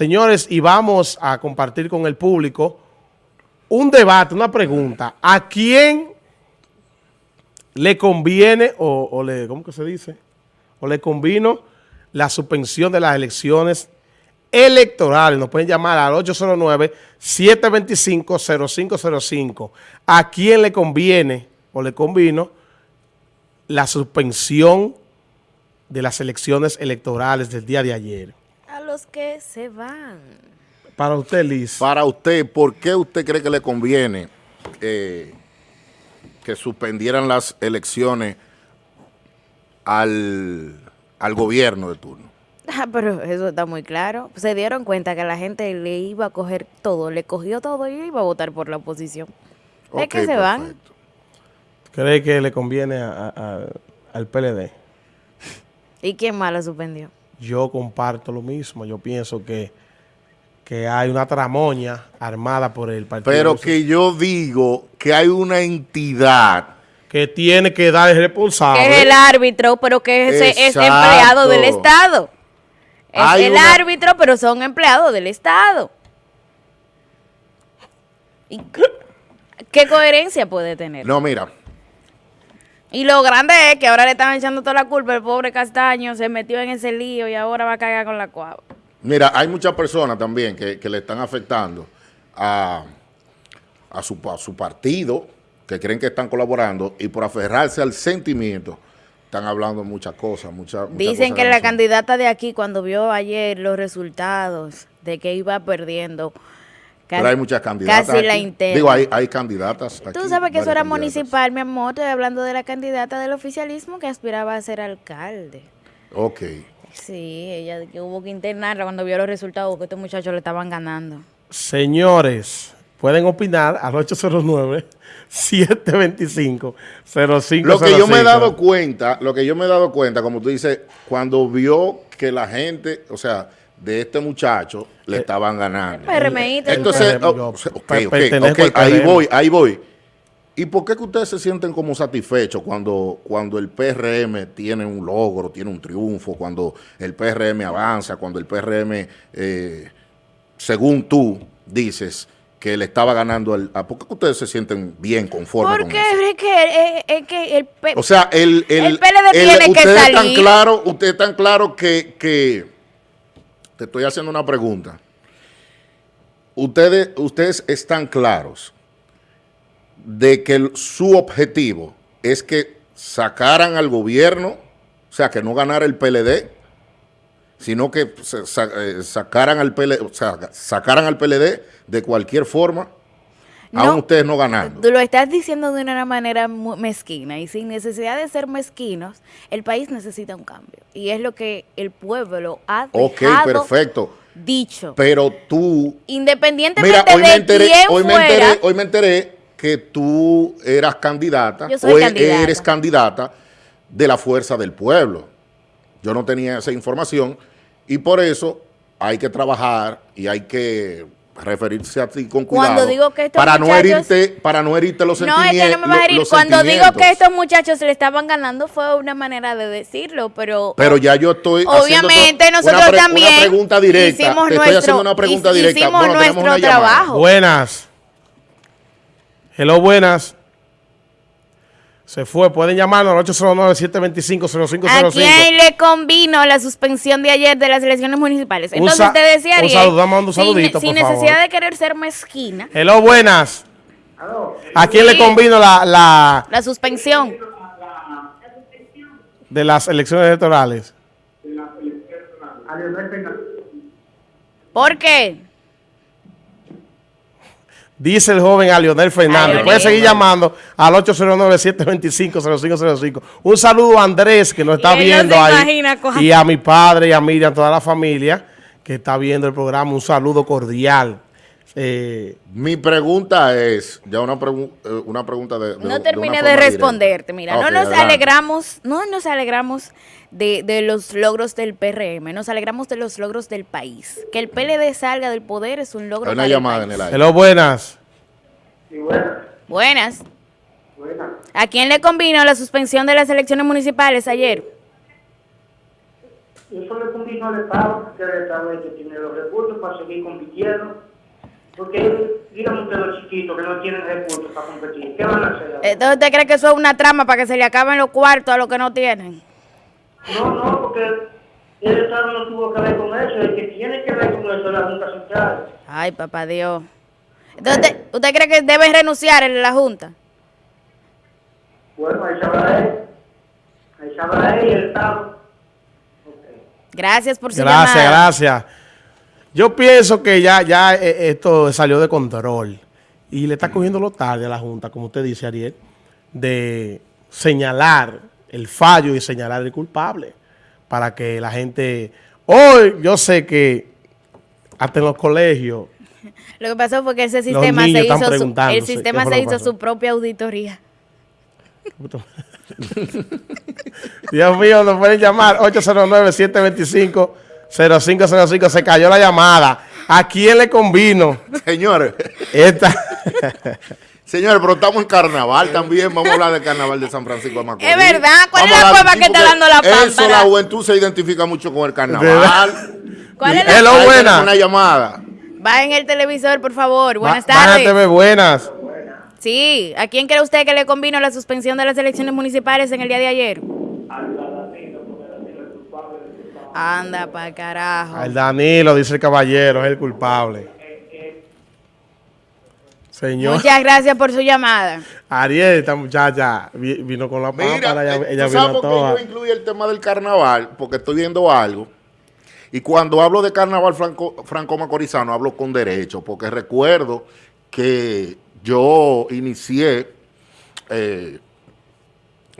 Señores, y vamos a compartir con el público un debate, una pregunta. ¿A quién le conviene o, le, ¿cómo que se dice? O le convino la suspensión de las elecciones electorales. Nos pueden llamar al 809-725-0505. ¿A quién le conviene o le convino la suspensión de las elecciones electorales del día de ayer? Los que se van. Para usted, Liz. Para usted, ¿por qué usted cree que le conviene eh, que suspendieran las elecciones al, al gobierno de turno? Ah, pero eso está muy claro. Se dieron cuenta que la gente le iba a coger todo, le cogió todo y iba a votar por la oposición. ¿Es que se van? ¿Cree que le conviene a- a- al PLD? ¿Y quién más la suspendió? Yo comparto lo mismo. Yo pienso que, que hay una tramoña armada por el partido. Pero que yo digo que hay una entidad que tiene que dar el responsable. Que es el árbitro, pero que es, es empleado del Estado. Es Hay el una- árbitro, pero son empleados del Estado. ¿Y qué- qué coherencia puede tener? No, mira, Y lo grande es que ahora le están echando toda la culpa. El pobre Castaño se metió en ese lío y ahora va a caer con la cuava. mira, hay muchas personas también que, que le están afectando a, a, su, a su partido, que creen que están colaborando, y por aferrarse al sentimiento, están hablando muchas cosas, muchas, muchas Dicen cosas que la candidata de aquí, cuando vio ayer los resultados de que iba perdiendo, Pero hay muchas candidatas. Casi la interna. Digo, hay, hay candidatas. Tú aquí, sabes que eso era candidatas. municipal, mi amor. Estoy hablando de la candidata del oficialismo que aspiraba a ser alcalde. Ok. Sí, ella que hubo que internarla cuando vio los resultados que estos muchachos le estaban ganando. Señores, pueden opinar al 809-725-0505. Lo que yo me he dado cuenta, lo que yo me he dado cuenta, como tú dices, cuando vio que la gente, o sea, de este muchacho le Eh, estaban ganando. Entonces, el oh, PRM, ok, ok, pertenezco ok, al ahí voy, ahí voy. ¿Y por qué que ustedes se sienten como satisfechos cuando, cuando el PRM tiene un logro, tiene un triunfo, cuando el PRM avanza, cuando el PRM, eh, según tú dices, que le estaba ganando al... a- ¿Por qué que ustedes se sienten bien conformes con Porque eso? es que, es, es que el O sea, el, el, El PLD tiene que salir. claro, ustedes están claro que, que te estoy haciendo una pregunta. Ustedes, ustedes están claros de que su objetivo es que sacaran al gobierno, o sea, que no ganara el PLD, sino que eh, sacaran al PLD, o sea, sacaran al PLD de cualquier forma, No. aún ustedes no ganando. Tú lo estás diciendo de una manera mezquina y sin necesidad de ser mezquinos, el país necesita un cambio. Y es lo que el pueblo ha Ok, perfecto. dicho. Pero tú Independientemente Mira, hoy me de enteré, quién hoy me fuera, enteré, hoy me enteré que tú eras candidata, Yo soy o e- candidata. eres candidata de la Fuerza del Pueblo. Yo no tenía esa información y por eso hay que trabajar y hay que referirse a ti con cuidado. Cuando digo que estos para no muchachos- herirte, para no herirte los no, es sentimientos. que no me vas a herir. Cuando digo que sentimientos. estos muchachos se le estaban ganando fue una manera de decirlo, pero... Pero ya yo estoy Obviamente nosotros una también una pregunta directa. hicimos Te estoy nuestro, haciendo una pregunta hic- directa. hicimos Bueno, nuestro una llamada. trabajo. Buenas. Hello, buenas. Se fue. Pueden llamarnos al 809-725-0505. ¿A quién le convino la suspensión de ayer de las elecciones municipales? Un Entonces te decía, un Ariel, saludo, un saludito, sin, por favor. necesidad de querer ser mezquina, Hello, buenas. ¿A quién le convino la, la la suspensión. de las elecciones electorales? ¿Por qué? Dice el joven a Leonel Fernández. Ay, Puede seguir llamando al 809-725-0505. Un saludo a Andrés, que nos está él viendo ahí. imagina. Y a mi padre y a Miriam, toda la familia que está viendo el programa. Un saludo cordial. Eh, Mi pregunta es, ya una, pregu- eh, una pregunta de, de- No de terminé de, responderte. Mira, no nos adelante. alegramos, no nos alegramos de, de los logros del PRM, nos alegramos de los logros del país. Que el PLD salga del poder es un logro Hay una para el llamada en país. el aire. hello, buenas. Buenas. ¿A quién le convino la suspensión de las elecciones municipales ayer? Eso le convino no le pago, que el Estado es que tiene los recursos para seguir compitiendo. Porque díganme ustedes los chiquitos que no tienen recursos para competir, ¿qué van a hacer? Entonces, ¿usted cree que eso es una trama para que se le acaben los cuartos a los que no tienen? No, no, porque el Estado no tuvo que ver con eso, el que tiene que ver con eso es la Junta Central. Ay, papá Dios. Entonces, ¿usted, usted cree que deben renunciar en la Junta? Bueno, ahí sabrá él. Ahí sabrá él y el Estado. Gracias por su Gracias, llamada. gracias. Yo pienso que ya, ya eh, esto salió de control y le está cogiendo lo tarde a la Junta, como usted dice, Ariel, de señalar el fallo y señalar el culpable para que la gente... Hoy yo sé que hasta en los colegios Lo que pasó fue que ese sistema se hizo su, el sistema se hizo su propia auditoría. Dios mío, nos pueden llamar 809-725-0505. Se cayó la llamada. ¿A quién le convino Señores, esta? señores, pero estamos en carnaval también. Vamos a hablar del carnaval de San Francisco de Macorís. Es verdad, ¿cuál es la cueva que está dando la Eso, pámpara? la juventud se identifica mucho con el carnaval. ¿Cuál es la Hello, buena. tenemos Una llamada. Va en el televisor, por favor. Buenas Va- tardes. ve, buenas. Sí, ¿a quién cree usted que le convino la suspensión de las elecciones municipales en el día de ayer? Anda pa' carajo. Al Danilo, dice el caballero, es el culpable. Señor, Muchas gracias por su llamada. Ariel, esta muchacha vi- vino con la Mira, pámpara, ella, eh, ella ¿tú vino sabes por qué toda. yo incluí el tema del carnaval? Porque estoy viendo algo. Y cuando hablo de carnaval franco, franco-macorizano, hablo con derecho, porque recuerdo que yo inicié eh,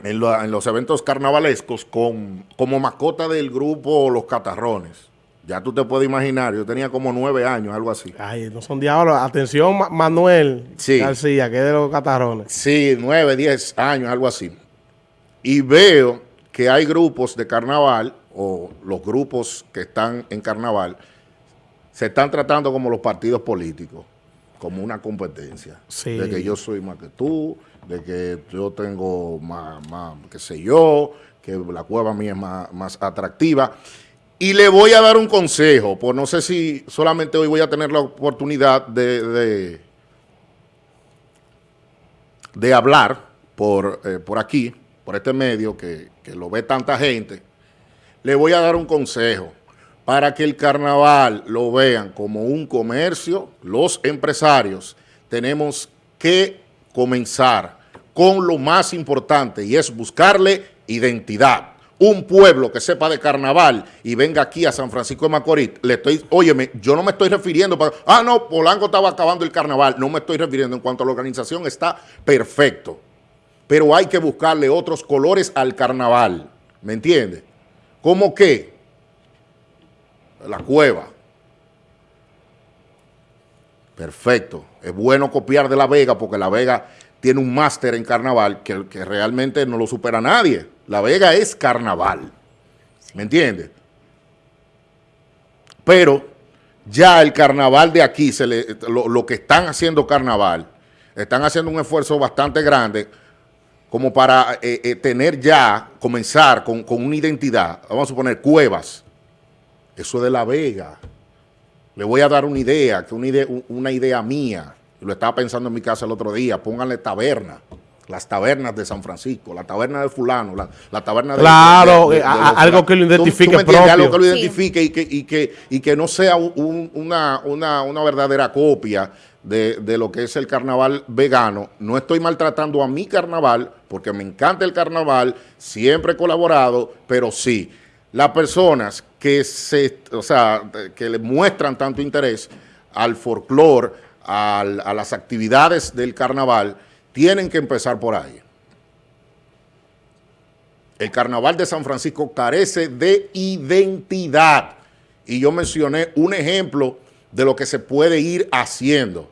en, la- en los eventos carnavalescos con, como mascota del grupo Los Catarrones. Ya tú te puedes imaginar, yo tenía como nueve años, algo así. Ay, no son diablos. Atención, Ma- Manuel Sí. García, que es de los catarrones. Sí, nueve, diez años, algo así. Y veo que hay grupos de carnaval, o los grupos que están en carnaval, se están tratando como los partidos políticos, como una competencia. Sí. De que yo soy más que tú, de que yo tengo más, más qué sé yo, que la cueva mía es más, más atractiva. Y le voy a dar un consejo, pues no sé si solamente hoy voy a tener la oportunidad de- de hablar por, eh, por aquí, por este medio que, que lo ve tanta gente, le voy a dar un consejo para que el carnaval lo vean como un comercio, los empresarios tenemos que comenzar con lo más importante y es buscarle identidad. Un pueblo que sepa de carnaval y venga aquí a San Francisco de Macorís, le estoy, óyeme, yo no me estoy refiriendo para, ah, no, Polanco estaba acabando el carnaval, no me estoy refiriendo en cuanto a la organización, está perfecto, pero hay que buscarle otros colores al carnaval, ¿me entiende? ¿Cómo qué? La cueva. Perfecto. Es bueno copiar de La Vega porque La Vega tiene un máster en carnaval que realmente no lo supera nadie. La Vega es carnaval. ¿Me entiendes? Pero ya el carnaval de aquí, lo, que están haciendo carnaval, están haciendo un esfuerzo bastante grande como para eh, eh, tener ya, comenzar con, con una identidad, vamos a suponer cuevas, eso es de La Vega. Le voy a dar una idea, una idea, una idea mía, lo estaba pensando en mi casa el otro día, pónganle taberna, las tabernas de San Francisco, la taberna de fulano, la, la taberna de... Claro, de- de- eh, de- algo que lo ¿Tú- tú identifique propio. Algo que lo Sí. identifique y, que, y, que, y que no sea un- una, una, una verdadera copia de, de lo que es el carnaval vegano. No estoy maltratando a mi carnaval, porque me encanta el carnaval, siempre he colaborado, pero sí, las personas que se, o sea, que le muestran tanto interés al folclore, a las actividades del carnaval, tienen que empezar por ahí. El carnaval de San Francisco carece de identidad. Y yo mencioné un ejemplo de lo que se puede ir haciendo,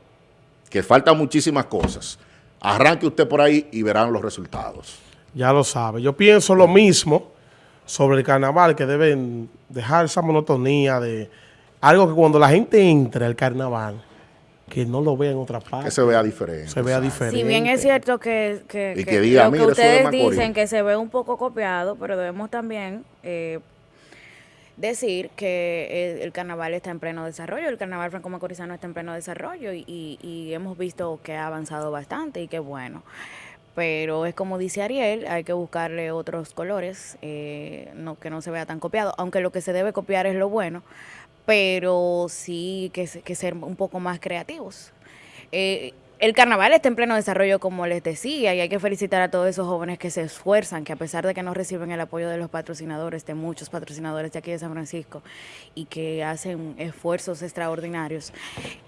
que faltan muchísimas cosas. Arranque usted por ahí y verán los resultados. Ya lo sabe. Yo pienso lo mismo sobre el carnaval, que deben dejar esa monotonía de algo que cuando la gente entre al carnaval, que no lo vea en otra parte. Que se vea diferente. se vea diferente. Si bien es cierto que, que, Y que que diga, lo que "Mira, eso es de ustedes Macorís". dicen que se ve un poco copiado, pero debemos también eh, decir que eh, el carnaval está en pleno desarrollo, el carnaval franco macorizano está en pleno desarrollo y, y- y hemos visto que ha avanzado bastante y que bueno. Pero es como dice Ariel, hay que buscarle otros colores, eh, no, que no se vea tan copiado, aunque lo que se debe copiar es lo bueno, pero sí que, se- que ser un poco más creativos. Eh, el carnaval está en pleno desarrollo, como les decía, y hay que felicitar a todos esos jóvenes que se esfuerzan, que a pesar de que no reciben el apoyo de los patrocinadores, de muchos patrocinadores de aquí de San Francisco, y que hacen esfuerzos extraordinarios,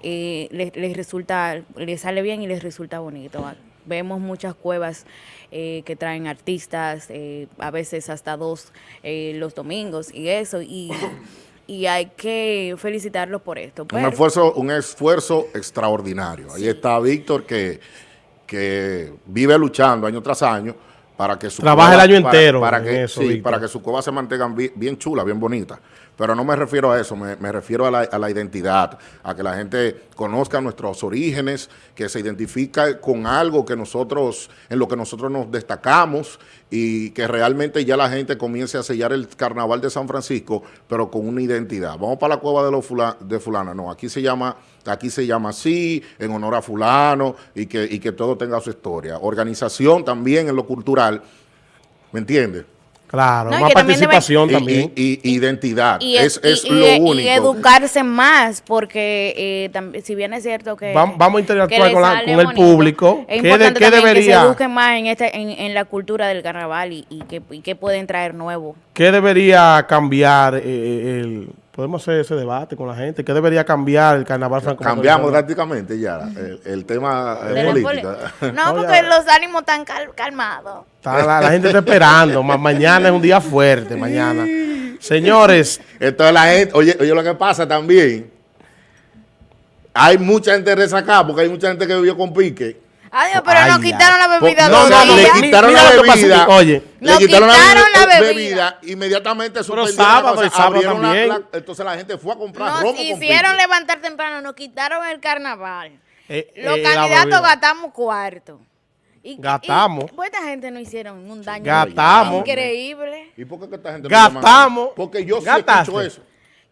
eh, les, resulta, les sale bien y les resulta bonito. Vemos muchas cuevas eh, que traen artistas, a veces hasta dos los domingos y eso, y, y hay que felicitarlos por esto. Un esfuerzo, un esfuerzo extraordinario. Ahí está Víctor que, que vive luchando año tras año para que su Trabaja el año para- entero para en que, eso, sí, para que su cueva se mantengan bien, bien chula, bien bonita. Pero no me refiero a eso, me, me refiero a la, a la identidad, a que la gente conozca nuestros orígenes, que se identifica con algo que nosotros, en lo que nosotros nos destacamos y que realmente ya la gente comience a sellar el carnaval de San Francisco, pero con una identidad. Vamos para la cueva de los fula- de fulano, no, aquí se llama, aquí se llama así, en honor a fulano, y que, y que todo tenga su historia. Organización también en lo cultural, ¿me entiendes? Claro, No, y más también participación Y, también. y- y identidad, y, es, es y- lo y- y único. educarse más, porque eh, si bien es cierto que... Vam- vamos a interactuar con la- sale con el público. Es ¿Qué de- qué también que debería- se eduquen más en, este, en, en la cultura del carnaval y, y, que, y que pueden traer nuevo. ¿Qué debería cambiar eh, el... Podemos hacer ese debate con la gente. ¿Qué debería cambiar el carnaval franco Cambiamos drásticamente ya el, el tema político. No, No, porque ya. los ánimos están cal- calmados. Está la, la gente está esperando. Ma- mañana es un día fuerte, mañana. Señores, Entonces la gente, oye, oye lo que pasa también, hay mucha gente resacada porque hay mucha gente que vivió con pique. Adiós, pero nos quitaron la bebida no, dos no, no, le quitaron la bebida. oye. le Nos quitaron la, bebida. inmediatamente suspendieron sábado entonces la gente fue a comprar Nos romo con hicieron levantar temprano, nos quitaron el carnaval. eh, Los eh, la candidatos gastamos cuarto. Y, Gastamos. Y, pues esta gente no hicieron un daño Gastamos. increíble. ¿Y por qué que esta gente no? Gastamos. Porque yo sí escucho eso.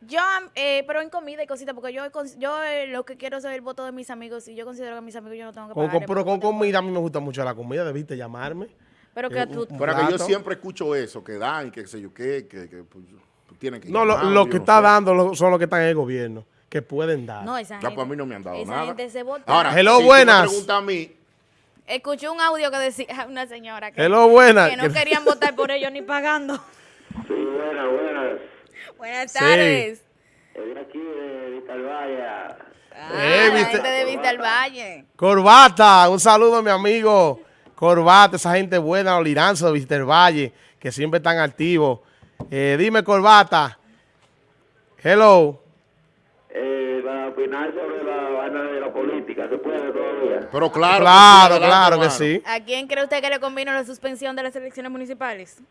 Yo, eh, pero en comida y cositas, porque yo, yo eh, lo que quiero es el voto de mis amigos y yo considero que a mis amigos yo no tengo que pagar. con- pero con comida, a mí me gusta mucho la comida. Debiste llamarme. Pero que Eh, tú... un- Pero que yo siempre escucho eso, que dan que sé yo qué, que, que pues, tienen que No, lo, llamar, lo que no está sé. dando lo- son los que están en el gobierno, que pueden dar. No, esa Ya, gente, pues a mí no me han dado esa nada. gente se vota. Ahora, Hello, si tú me buenas. preguntas a mí, Escuché un audio que decía una señora que, Hello, buenas. que no querían votar por ellos ni pagando. Sí, buenas, buenas. Buenas tardes. Es de aquí, de Vitalvaya. Ah, Eh, la viste- gente de Vista al Valle. Corbata, un saludo a mi amigo Corbata, esa gente buena, los liranzos de Víster Valle, que siempre están activos. Eh, dime, Corbata. Hello. Eh, para opinar sobre la vaina de la política, ¿se puede todavía? pero claro. Claro, que sí, claro que sí. ¿A quién cree usted que le convino la suspensión de las elecciones municipales?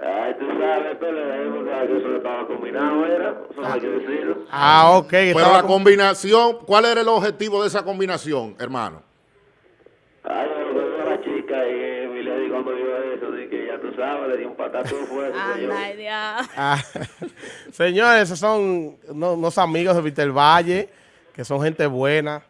Ay, tú sabes, que eso no estaba combinado, era. Eso no hay que decirlo. Ah, ok. Pero la combinación, ¿cuál era el objetivo de esa combinación, hermano? Ay, yo lo que veo a la chica y mi lady cuando vio eso, de que ya tú sabes, le dio un patazo fuerte. Anda, Dios. Ah, señores, esos son unos, unos amigos de Víster Valle, que son gente buena.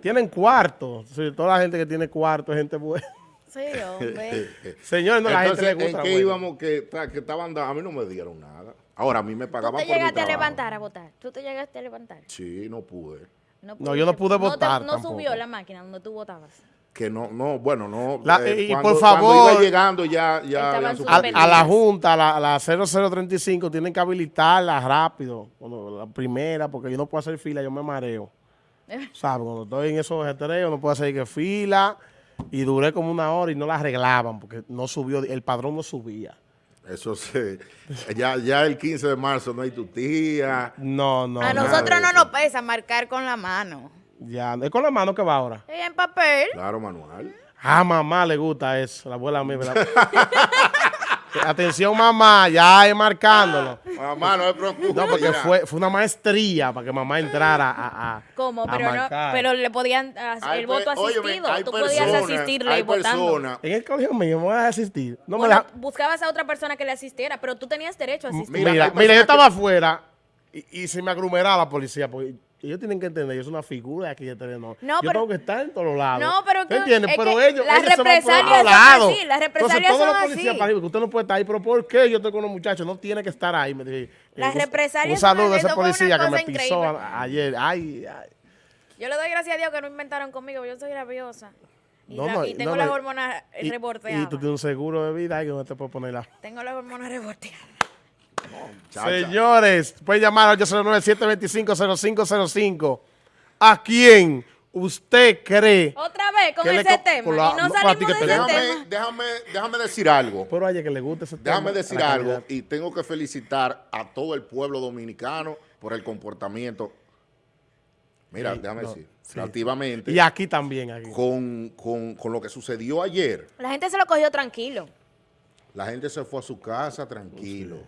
Tienen cuarto. Sí, toda la gente que tiene cuarto es gente buena. Sí, hombre. Señores, no, la gente Entonces, le gusta. ¿en qué bueno. íbamos que, que estaban dando? A mí no me dieron nada. Ahora, a mí me ¿Tú pagaban te por mi llegaste a levantar a votar? ¿Tú te llegaste a levantar? Sí, no pude. No, yo no pude te- votar No, subió la máquina donde tú votabas. Que no, no, bueno, no. La- eh, y cuando- por Cuando favor- iba llegando ya, ya A, la Junta, a la, a la 0035, tienen que habilitarla rápido. Cuando la primera, porque yo no puedo hacer fila, yo me mareo. ¿Sabes? Cuando estoy en esos estreos, no puedo hacer que fila. Y duré como una hora y no la arreglaban porque no subió, el padrón no subía. Eso sí. Ya, ya el 15 de marzo no hay tu tía. No, no. a nosotros no nos pesa marcar con la mano. Ya, es con la mano que va ahora. Y en papel. Claro, manual. Ah, mamá le gusta eso, la abuela mía. Atención, mamá, ya es marcándolo. Mamá, no me preocupes. No, porque fue, fue una maestría para que mamá entrara a, a ¿Cómo? a Pero no, pero le podían hacer Hay el voto óyeme, asistido. hay Tú podías asistirle hay votando. En el colegio mío me voy a asistir. No me deja- buscabas a otra persona que le asistiera, pero tú tenías derecho a asistir. Mira, Mira, yo estaba afuera y, y se me aglomeraba la policía. Porque ellos tienen que entender, yo soy una figura aquí de Telenor. No, yo pero- tengo que estar en todos lados. No, pero ¿Me que- entiendes? es Pero que ellos, las ellos se van por represalias otro son lado. así, las represalias Entonces, todos son los policías así. para arriba, usted no puede estar ahí. Pero ¿por qué yo estoy con los muchachos? No tiene que estar ahí. Me dije, Las un- represalias Un saludo a ese policía que me pisó a- ayer. Ay, ay. Yo le doy gracias a Dios que no inventaron conmigo, yo soy rabiosa. Y, No, la- no, y tengo no, las hormonas Y- reborteadas. Y tú tienes un seguro de vida que no te puedes poner la... Tengo las hormonas reborteadas. Señores, pueden llamar al 809-725-0505. ¿A quién usted cree? Otra vez con ¿Qué le ese tema. con la- y no no, salimos de ese llame. tema. Déjame, déjame, déjame decir algo. Pero oye, que le guste ese tema. Déjame decir algo calidad. y tengo que felicitar a todo el pueblo dominicano por el comportamiento. Mira, Sí, déjame no, decir, sí. relativamente Y aquí también. Aquí. con, con- con lo que sucedió ayer. La gente se lo cogió tranquilo. La gente se fue a su casa tranquilo.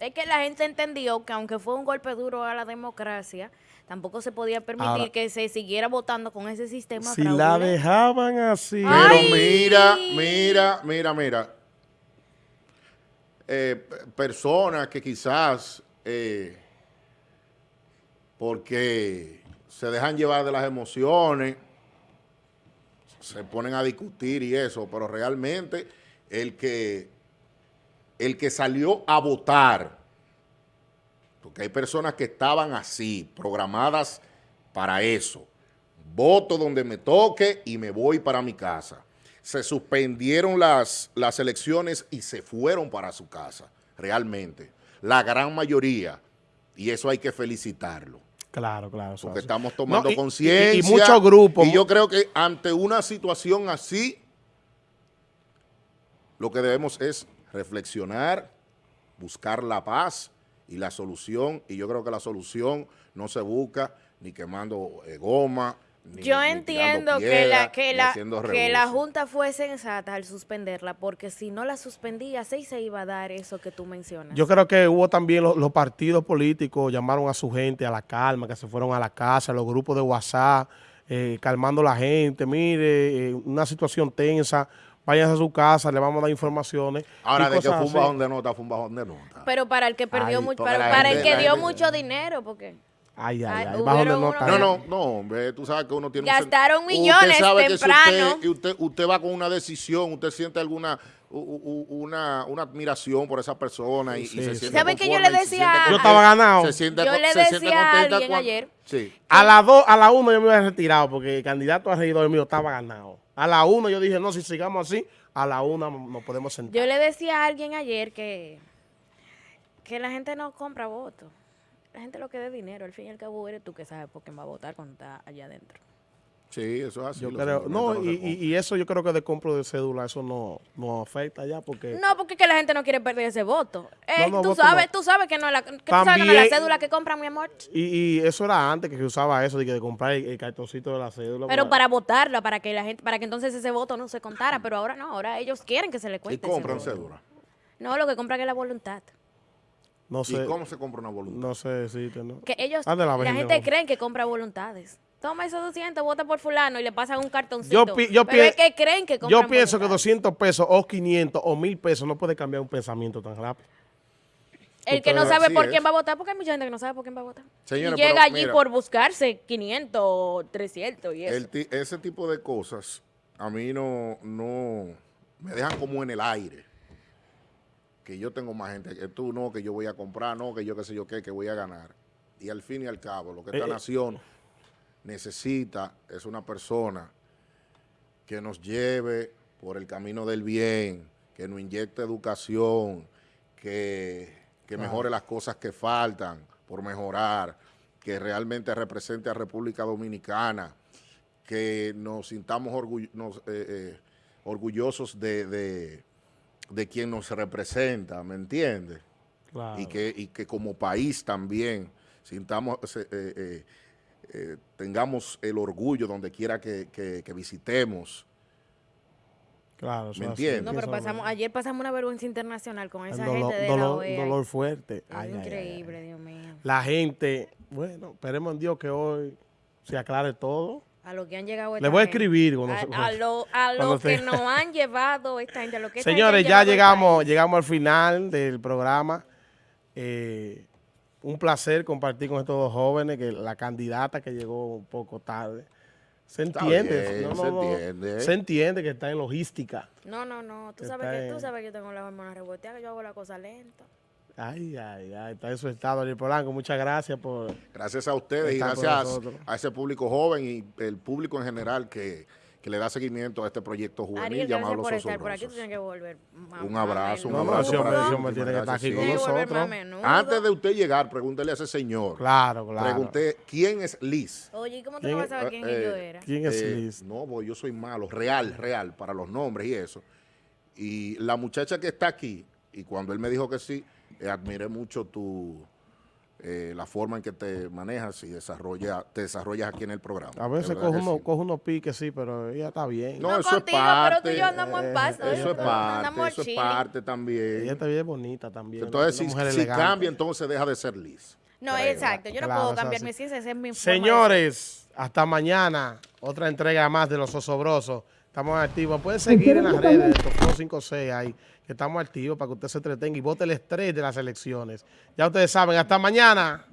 Es que la gente entendió que aunque fue un golpe duro a la democracia, tampoco se podía permitir Ahora- que se siguiera votando con ese sistema Si la dejaban así. Pero mira, mira, mira, mira. Eh, personas que quizás, eh, porque se dejan llevar de las emociones, se ponen a discutir y eso, pero realmente el que, el que salió a votar, porque hay personas que estaban así, programadas para eso. Voto donde me toque y me voy para mi casa. Se suspendieron las, las elecciones y se fueron para su casa, realmente. La gran mayoría. Y eso hay que felicitarlo. Claro, claro. Porque estamos tomando No, conciencia. Y, y muchos grupos. Y yo creo que ante una situación así, lo que debemos es reflexionar, buscar la paz y la solución. Y yo creo que la solución no se busca ni quemando eh, goma. Ni, Yo ni entiendo que la, que, la, que la. Junta fue sensata al suspenderla, porque si no la suspendía, sí se iba a dar eso que tú mencionas. Yo creo que hubo también los, los partidos políticos llamaron a su gente a la calma, que se fueron a la casa, los grupos de WhatsApp, eh, calmando a la gente. Mire, eh, una situación tensa, váyanse a su casa, le vamos a dar informaciones. Ahora, de que fue un bajón de nota, fue un bajón de nota. Pero para el que perdió Ay, mucho, para, para el que dio gente- mucho dinero, porque Ay, ay, Ay, ay, bajón de nota. No, no, no, hombre, tú sabes que uno tiene un Gastaron Usted millones sabe que si temprano. usted, usted, usted va con una decisión, usted siente alguna una, una admiración por esa persona y, y Sí, se sí. siente ¿Saben que yo le se decía siente a- Yo estaba ganado. Se siente, Yo le se siente decía a contenta alguien cuando- ayer. Sí. A las dos, a la una yo me había retirado porque el candidato a regidor mío estaba ganado. A la una yo dije, no, si sigamos así, a la una nos podemos sentar. yo le decía a alguien ayer que, que la gente no compra votos. La gente lo que dé dinero, al fin y al cabo eres tú que sabes por quién va a votar cuando está allá adentro. Sí, eso es así. Yo los creo, no, y, y- y eso yo creo que de compro de cédula, eso no, no afecta ya porque... No, porque es que la gente no quiere perder ese voto. Eh, No, no, tú voto sabes, no. tú sabes que no es la, que tú sabes que no es la También- cédula que compra, mi amor. Y, y eso era antes que se usaba eso, de, que de comprar el, el cartoncito de la cédula. Pero para- para votarla, para que la gente, para que entonces ese voto no se contara, pero ahora no, ahora ellos quieren que se le Y cuente. ese compran voto. cédula. No, lo que compran es la voluntad. No sé, ¿Y cómo se compra una voluntad? no sé decirte, ¿no? Que ellos, Ande la la, gente cree que compra voluntades. Toma esos 200, vota por fulano y le pasan un cartoncito. Yo pi- yo pero es que creen que Yo pienso que voluntades. 200 pesos o 500 o 1000 pesos no puede cambiar un pensamiento tan rápido. El que no sabe por es. quién va a votar, porque hay mucha gente que no sabe por quién va a votar. Y llega allí mira. por buscarse 500 o 300 y eso. El ese tipo de cosas a mí no, no me dejan como en el aire. Que yo tengo más gente que tú, no, que yo voy a comprar, no, que yo qué sé yo qué, que voy a ganar. Y al fin y al cabo, lo que esta Eh, eh. nación necesita es una persona que nos lleve por el camino del bien, que nos inyecte educación, que, que mejore las cosas que faltan por mejorar, que realmente represente a República Dominicana, que nos sintamos orgull- nos, eh, eh, orgullosos de, de, de quien nos representa, ¿me entiendes? Claro. y, que, y que como país también sintamos, eh, eh, tengamos el orgullo donde quiera que, que- que visitemos. Claro, eso ¿Me entiendes? No, pero pasamos, ayer pasamos una vergüenza internacional con esa dolor, gente de dolor- la OEA. dolor fuerte. Es Ay, ay, ay, ay. increíble, Dios mío. La gente, bueno, esperemos en Dios que hoy se aclare todo. A lo que han llegado esta Le voy a escribir cuando a, se- a lo, a lo cuando que se- nos han llevado esta gente. a lo que esta Señores, gente ya llegamos, llegamos al final del programa. Eh, un placer compartir con estos dos jóvenes, que la candidata que llegó un poco tarde. Se entiende, bien, no, no, se no, entiende. se entiende que está en logística. No, no, no. Tú Que sabes, que, tú sabes que yo tengo las hormonas reboteadas, que yo hago la cosa lenta. Ay, ay, ay, está en su estado, Ariel Polanco. Muchas gracias por... Gracias a ustedes y gracias a ese público joven y el público en general que, que le da seguimiento a este proyecto juvenil Ariel, llamado Los estar por aquí. Tú Osobrosos. tienes que volver. más- Un abrazo, un no, abrazo para tiene que estar aquí con nosotros. Antes de usted llegar, pregúntele a ese señor. Claro, claro. Pregunté, ¿quién es Liz? Oye, ¿y cómo tú ¿Quién no vas a saber quién Eh, yo era? ¿Quién es Eh, Liz? No, pues yo soy malo, real, real, para los nombres y eso. Y la muchacha que está aquí, y cuando él me dijo que sí, eh, admiré mucho tu eh, la forma en que te manejas y desarrolla, te desarrollas aquí en el programa. A veces coge, uno, sí. coge unos piques, sí, pero ella está bien. No, No eso contigo, es parte. pero tú y yo andamos en paz, eh, ¿no? Eso es parte, Andamos eso es parte también. Ella está bien bonita también. Entonces, si, si cambia, entonces deja de ser Liz. No, Creo. exacto. Yo no Claro, puedo cambiar mi ciencia, esa es mi forma de Señores, hasta mañana. Otra entrega más de los osobrosos. Estamos activos. Pueden seguir en las redes de Tofo 56 ahí, que estamos activos para que usted se entretenga y vote el estrés de las elecciones. Ya ustedes saben, hasta mañana.